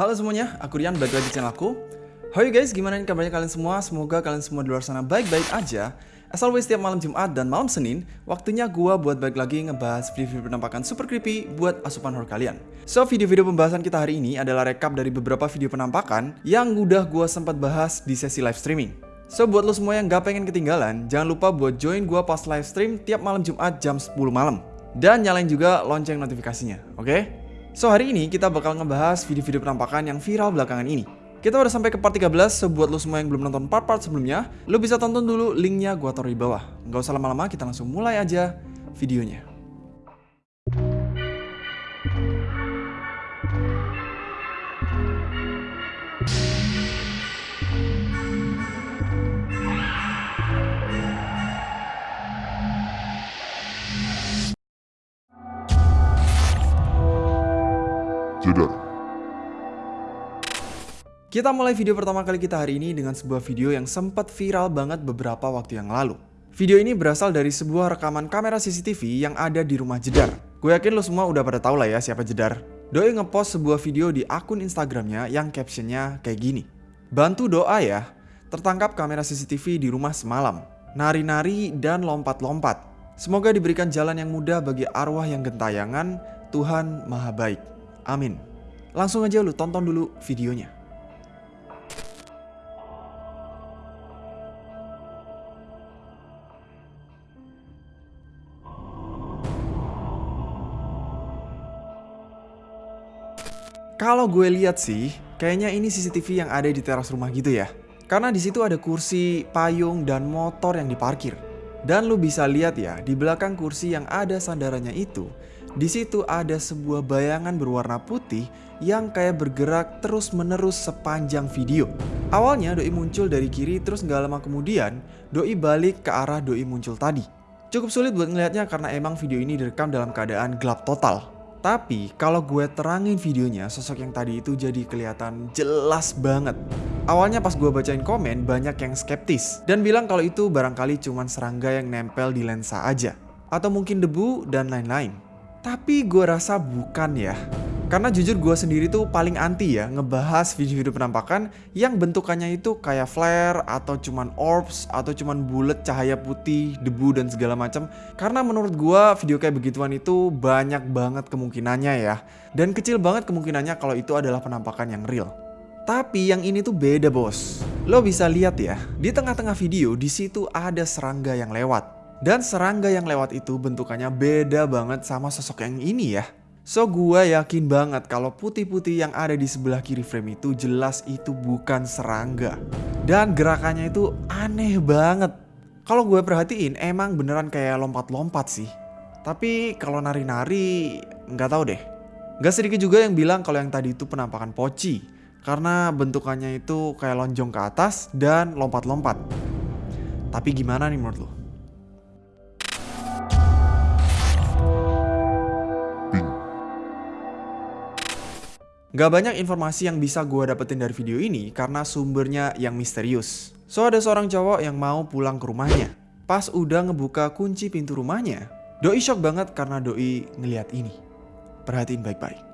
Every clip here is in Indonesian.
Halo semuanya, aku Rian, balik lagi di channel aku How you guys, gimana kabarnya kalian semua? Semoga kalian semua di luar sana baik-baik aja As always, setiap malam Jumat dan malam Senin Waktunya gua buat balik lagi ngebahas video-video penampakan super creepy buat asupan horror kalian So, video-video pembahasan kita hari ini adalah rekap dari beberapa video penampakan Yang udah gua sempat bahas di sesi live streaming So, buat lo semua yang gak pengen ketinggalan Jangan lupa buat join gua pas live stream tiap malam Jumat jam 10 malam Dan nyalain juga lonceng notifikasinya, oke? Okay? So hari ini kita bakal ngebahas video-video penampakan yang viral belakangan ini. Kita udah sampai ke part 13, so buat lo semua yang belum nonton part-part sebelumnya, lo bisa tonton dulu linknya gua taruh di bawah. Nggak usah lama-lama, kita langsung mulai aja videonya. Kita mulai video pertama kali kita hari ini dengan sebuah video yang sempat viral banget beberapa waktu yang lalu. Video ini berasal dari sebuah rekaman kamera CCTV yang ada di rumah Jedar. Gue yakin lo semua udah pada tahu lah ya siapa Jedar. Doi ngepost sebuah video di akun Instagramnya yang captionnya kayak gini. Bantu doa ya, tertangkap kamera CCTV di rumah semalam. Nari-nari dan lompat-lompat. Semoga diberikan jalan yang mudah bagi arwah yang gentayangan, Tuhan Maha Baik. Amin. Langsung aja lu tonton dulu videonya. Kalau gue lihat sih, kayaknya ini CCTV yang ada di teras rumah gitu ya. Karena di situ ada kursi, payung, dan motor yang diparkir. Dan lu bisa lihat ya, di belakang kursi yang ada sandarannya itu, di situ ada sebuah bayangan berwarna putih yang kayak bergerak terus-menerus sepanjang video. Awalnya Doi muncul dari kiri terus nggak lama kemudian Doi balik ke arah Doi muncul tadi. Cukup sulit buat ngelihatnya karena emang video ini direkam dalam keadaan gelap total. Tapi kalau gue terangin videonya, sosok yang tadi itu jadi kelihatan jelas banget. Awalnya pas gue bacain komen, banyak yang skeptis dan bilang kalau itu barangkali cuman serangga yang nempel di lensa aja. Atau mungkin debu dan lain-lain. Tapi gue rasa bukan ya. Karena jujur gue sendiri tuh paling anti ya ngebahas video-video penampakan yang bentukannya itu kayak flare atau cuman orbs atau cuman bulat cahaya putih, debu dan segala macam. Karena menurut gue video kayak begituan itu banyak banget kemungkinannya ya. Dan kecil banget kemungkinannya kalau itu adalah penampakan yang real. Tapi yang ini tuh beda bos. Lo bisa lihat ya, di tengah-tengah video di situ ada serangga yang lewat. Dan serangga yang lewat itu bentukannya beda banget sama sosok yang ini ya. So gue yakin banget kalau putih-putih yang ada di sebelah kiri frame itu jelas itu bukan serangga. Dan gerakannya itu aneh banget. Kalau gue perhatiin emang beneran kayak lompat-lompat sih. Tapi kalau nari-nari nggak tahu deh. Gak sedikit juga yang bilang kalau yang tadi itu penampakan poci. Karena bentukannya itu kayak lonjong ke atas dan lompat-lompat. Tapi gimana nih menurut lo? Gak banyak informasi yang bisa gue dapetin dari video ini karena sumbernya yang misterius. So ada seorang cowok yang mau pulang ke rumahnya. Pas udah ngebuka kunci pintu rumahnya, Doi shock banget karena Doi ngeliat ini. Perhatiin baik-baik.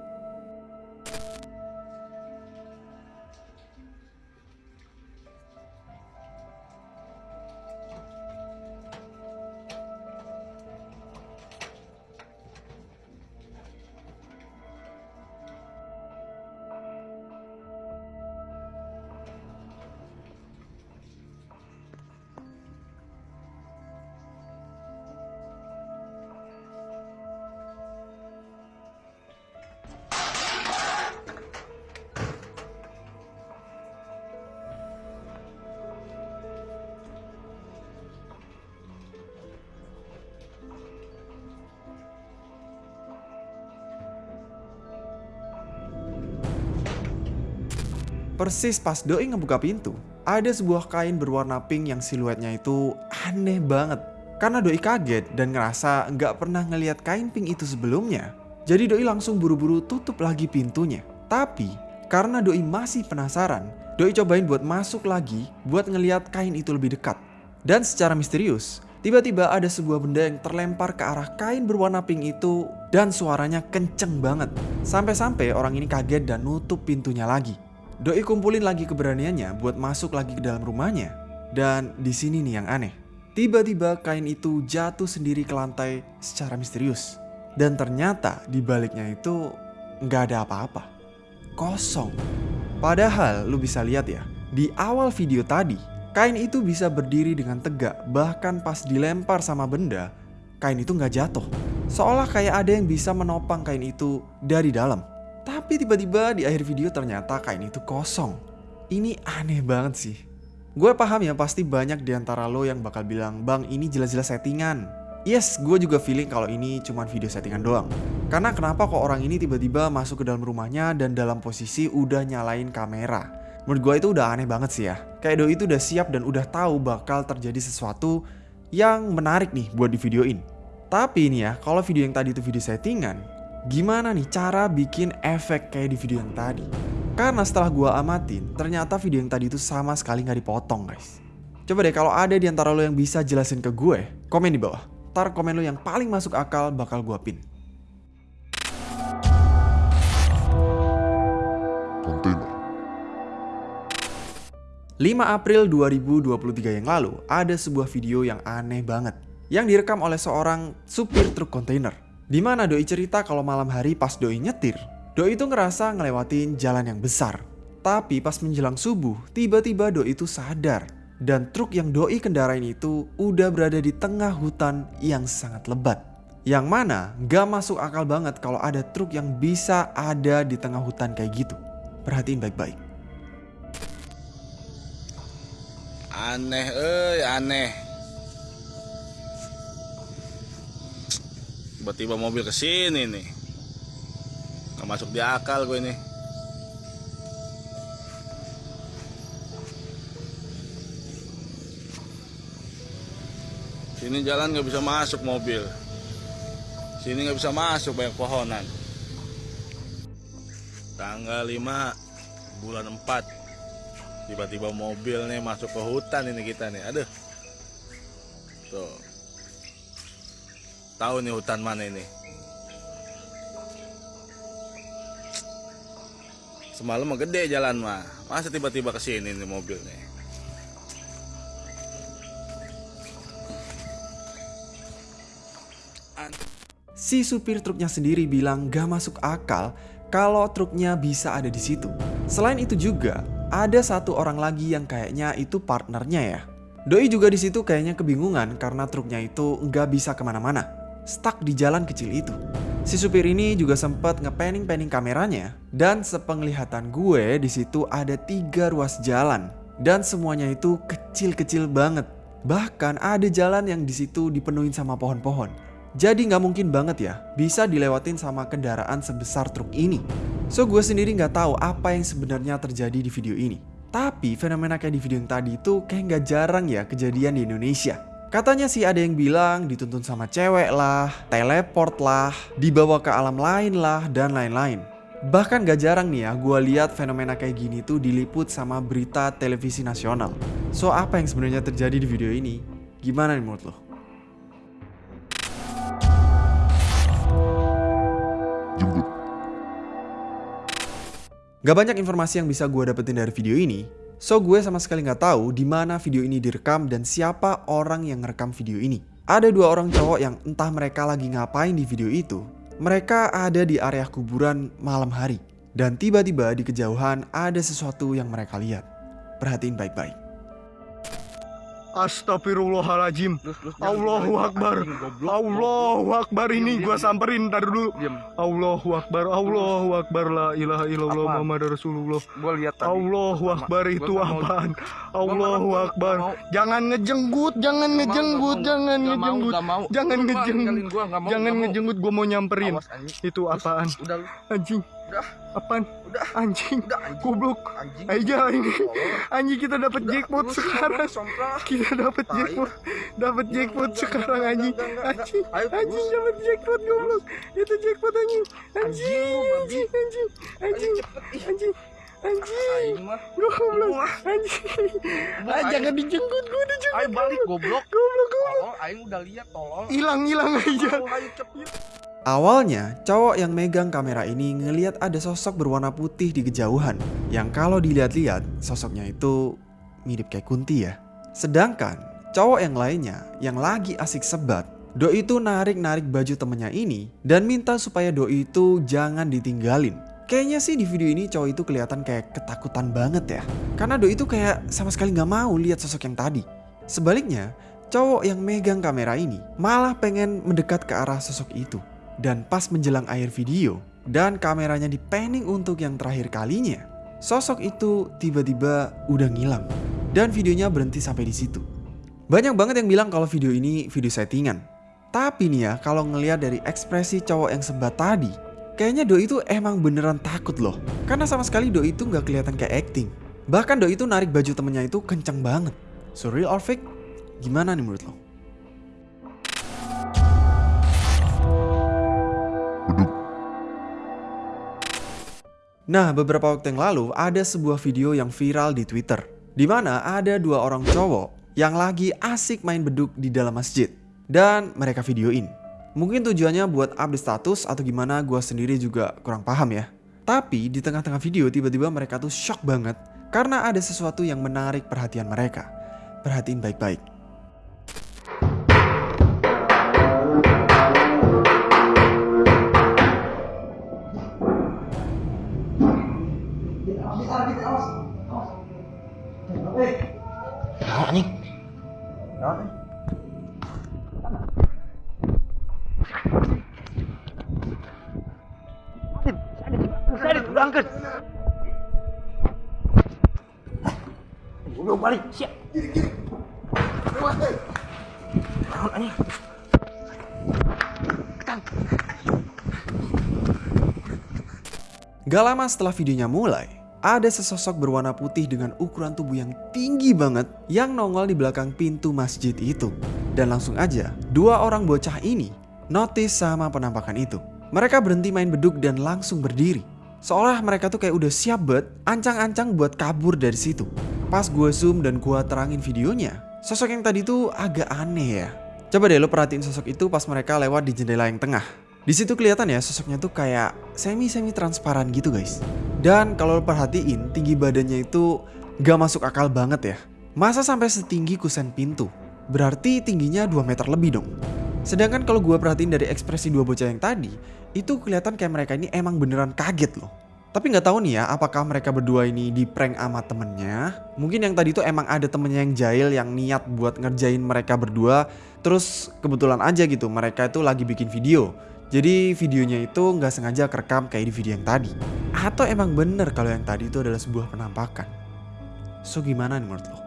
Persis pas Doi ngebuka pintu, ada sebuah kain berwarna pink yang siluetnya itu aneh banget. Karena Doi kaget dan ngerasa nggak pernah ngeliat kain pink itu sebelumnya. Jadi Doi langsung buru-buru tutup lagi pintunya. Tapi karena Doi masih penasaran, Doi cobain buat masuk lagi buat ngeliat kain itu lebih dekat. Dan secara misterius, tiba-tiba ada sebuah benda yang terlempar ke arah kain berwarna pink itu dan suaranya kenceng banget. Sampai-sampai orang ini kaget dan nutup pintunya lagi. Doi kumpulin lagi keberaniannya buat masuk lagi ke dalam rumahnya. Dan di sini nih yang aneh. Tiba-tiba kain itu jatuh sendiri ke lantai secara misterius. Dan ternyata di baliknya itu nggak ada apa-apa. Kosong. Padahal lu bisa lihat ya, di awal video tadi, kain itu bisa berdiri dengan tegak bahkan pas dilempar sama benda, kain itu nggak jatuh. Seolah kayak ada yang bisa menopang kain itu dari dalam. Tapi tiba-tiba di akhir video ternyata kain itu kosong. Ini aneh banget sih. Gue paham ya pasti banyak di antara lo yang bakal bilang, Bang ini jelas-jelas settingan. Yes, gue juga feeling kalau ini cuma video settingan doang. Karena kenapa kok orang ini tiba-tiba masuk ke dalam rumahnya dan dalam posisi udah nyalain kamera. Menurut gue itu udah aneh banget sih ya. Kayak Doi itu udah siap dan udah tahu bakal terjadi sesuatu yang menarik nih buat di videoin. Tapi ini ya, kalau video yang tadi itu video settingan, Gimana nih cara bikin efek kayak di video yang tadi? Karena setelah gua amatin, ternyata video yang tadi itu sama sekali nggak dipotong guys. Coba deh kalau ada di antara lo yang bisa jelasin ke gue, komen di bawah. Tar komen lo yang paling masuk akal bakal gua pin. Kontainer. 5 April 2023 yang lalu, ada sebuah video yang aneh banget. Yang direkam oleh seorang supir truk kontainer. Di mana Doi cerita kalau malam hari pas Doi nyetir, Doi itu ngerasa ngelewatin jalan yang besar. Tapi pas menjelang subuh, tiba-tiba Doi itu sadar dan truk yang Doi kendarain itu udah berada di tengah hutan yang sangat lebat. Yang mana gak masuk akal banget kalau ada truk yang bisa ada di tengah hutan kayak gitu. Perhatiin baik-baik. Aneh, eh aneh. Tiba-tiba mobil ke sini nih. Nggak masuk di akal gue ini. Sini jalan nggak bisa masuk mobil. Sini nggak bisa masuk banyak pohonan. Tanggal 5 bulan 4 tiba-tiba mobil nih masuk ke hutan ini kita nih. Aduh. Tuh tahu nih hutan mana ini semalam mah gede jalan mah masa tiba-tiba ke sini nih mobil nih Si supir truknya sendiri bilang gak masuk akal kalau truknya bisa ada di situ. Selain itu juga, ada satu orang lagi yang kayaknya itu partnernya ya. Doi juga di situ kayaknya kebingungan karena truknya itu nggak bisa ke mana-mana stuck di jalan kecil itu. Si supir ini juga sempat ngepanning-panning kameranya dan sepenglihatan gue di situ ada tiga ruas jalan dan semuanya itu kecil-kecil banget. Bahkan ada jalan yang di situ dipenuhi sama pohon-pohon. Jadi nggak mungkin banget ya bisa dilewatin sama kendaraan sebesar truk ini. So gue sendiri nggak tahu apa yang sebenarnya terjadi di video ini. Tapi fenomena kayak di video yang tadi itu kayak nggak jarang ya kejadian di Indonesia. Katanya sih ada yang bilang dituntun sama cewek lah, teleport lah, dibawa ke alam lain lah, dan lain-lain. Bahkan gak jarang nih ya gue lihat fenomena kayak gini tuh diliput sama berita televisi nasional. So apa yang sebenarnya terjadi di video ini? Gimana nih menurut lo? Gak banyak informasi yang bisa gue dapetin dari video ini, So gue sama sekali nggak tahu di mana video ini direkam dan siapa orang yang ngerekam video ini. Ada dua orang cowok yang entah mereka lagi ngapain di video itu. Mereka ada di area kuburan malam hari. Dan tiba-tiba di kejauhan ada sesuatu yang mereka lihat. Perhatiin baik-baik. Astagfirullahaladzim Allahu Akbar. Allahu Akbar. Ini gua samperin ntar dulu. Allahu Akbar. Allahu Akbar. La ilaha illallah Muhammad Rasulullah. Allahu Akbar. itu apaan? Allahu Akbar. Jangan ngejenggut Jangan ngejenggut Jangan ngejenggut. Jangan ngejenggut. Jangan ngejenggut Gua mau nyamperin. Itu apaan? Anjing udah, Apaan? Udah, Anjing. Udah anjing. Goblok. Anjing. Aja ini. Tolong. Anjing kita dapat jackpot sekarang. kita dapat jackpot. Dapat jackpot enggak, sekarang anjing. anjing. Ayo, anjing dapat jackpot goblok. Itu jackpot anjing. Anjing Anjing, anjing anjing anjing anjing mah. goblok anjing. Ah jangan dijenggut gua dijenggut Ayo balik goblok. goblok. Goblok Tolong, aing udah lihat tolong. hilang hilang aja. ayo cepet. Awalnya, cowok yang megang kamera ini ngeliat ada sosok berwarna putih di kejauhan. Yang kalau dilihat-lihat, sosoknya itu mirip kayak Kunti ya. Sedangkan, cowok yang lainnya yang lagi asik sebat, Doi itu narik-narik baju temennya ini dan minta supaya Doi itu jangan ditinggalin. Kayaknya sih di video ini cowok itu kelihatan kayak ketakutan banget ya. Karena Doi itu kayak sama sekali nggak mau lihat sosok yang tadi. Sebaliknya, cowok yang megang kamera ini malah pengen mendekat ke arah sosok itu. Dan pas menjelang akhir video dan kameranya di panning untuk yang terakhir kalinya, sosok itu tiba-tiba udah ngilang. Dan videonya berhenti sampai di situ. Banyak banget yang bilang kalau video ini video settingan. Tapi nih ya, kalau ngelihat dari ekspresi cowok yang sebat tadi, kayaknya Doi itu emang beneran takut loh. Karena sama sekali Doi itu nggak kelihatan kayak acting. Bahkan Doi itu narik baju temennya itu kenceng banget. So or fake? Gimana nih menurut lo? Nah, beberapa waktu yang lalu ada sebuah video yang viral di Twitter. Di mana ada dua orang cowok yang lagi asik main beduk di dalam masjid. Dan mereka videoin. Mungkin tujuannya buat update status atau gimana gua sendiri juga kurang paham ya. Tapi di tengah-tengah video tiba-tiba mereka tuh shock banget karena ada sesuatu yang menarik perhatian mereka. Perhatiin baik-baik. Gak lama setelah videonya mulai, ada sesosok berwarna putih dengan ukuran tubuh yang tinggi banget yang nongol di belakang pintu masjid itu. Dan langsung aja, dua orang bocah ini notice sama penampakan itu. Mereka berhenti main beduk dan langsung berdiri. Seolah mereka tuh kayak udah siap bet, ancang-ancang buat kabur dari situ. Pas gue zoom dan gue terangin videonya, sosok yang tadi tuh agak aneh ya. Coba deh lo perhatiin sosok itu pas mereka lewat di jendela yang tengah. Di situ kelihatan ya sosoknya tuh kayak semi-semi transparan gitu guys. Dan kalau lo perhatiin tinggi badannya itu gak masuk akal banget ya. Masa sampai setinggi kusen pintu? Berarti tingginya 2 meter lebih dong. Sedangkan kalau gue perhatiin dari ekspresi dua bocah yang tadi, itu kelihatan kayak mereka ini emang beneran kaget loh. Tapi nggak tahu nih ya, apakah mereka berdua ini di prank sama temennya? Mungkin yang tadi tuh emang ada temennya yang jahil yang niat buat ngerjain mereka berdua. Terus kebetulan aja gitu, mereka itu lagi bikin video. Jadi videonya itu nggak sengaja kerekam kayak di video yang tadi. Atau emang bener kalau yang tadi itu adalah sebuah penampakan. So gimana nih menurut lo?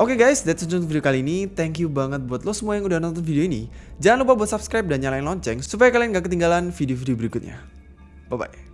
Oke guys, that's it untuk video kali ini. Thank you banget buat lo semua yang udah nonton video ini. Jangan lupa buat subscribe dan nyalain lonceng supaya kalian gak ketinggalan video-video berikutnya. Bye